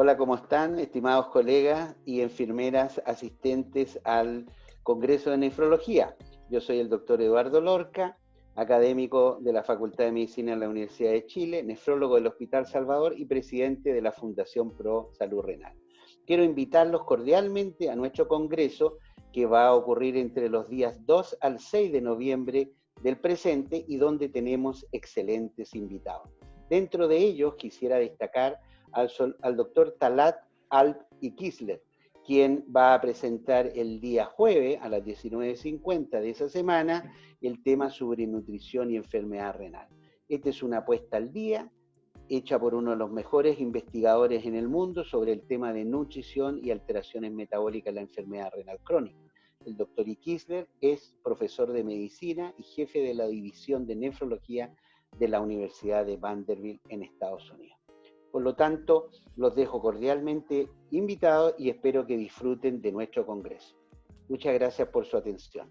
Hola, ¿cómo están, estimados colegas y enfermeras asistentes al Congreso de Nefrología? Yo soy el doctor Eduardo Lorca, académico de la Facultad de Medicina de la Universidad de Chile, nefrólogo del Hospital Salvador y presidente de la Fundación Pro Salud Renal. Quiero invitarlos cordialmente a nuestro congreso que va a ocurrir entre los días 2 al 6 de noviembre del presente y donde tenemos excelentes invitados. Dentro de ellos quisiera destacar al, doctor Talat Alp y Kisler, quien va a presentar el día jueves a las 19.50 de esa semana el tema sobre nutrición y enfermedad renal. Esta es una apuesta al día hecha por uno de los mejores investigadores en el mundo sobre el tema de nutrición y alteraciones metabólicas en la enfermedad renal crónica. El doctor I. Kisler es profesor de medicina y jefe de la división de nefrología de la Universidad de Vanderbilt en Estados Unidos. Por lo tanto, los dejo cordialmente invitados y espero que disfruten de nuestro Congreso. Muchas gracias por su atención.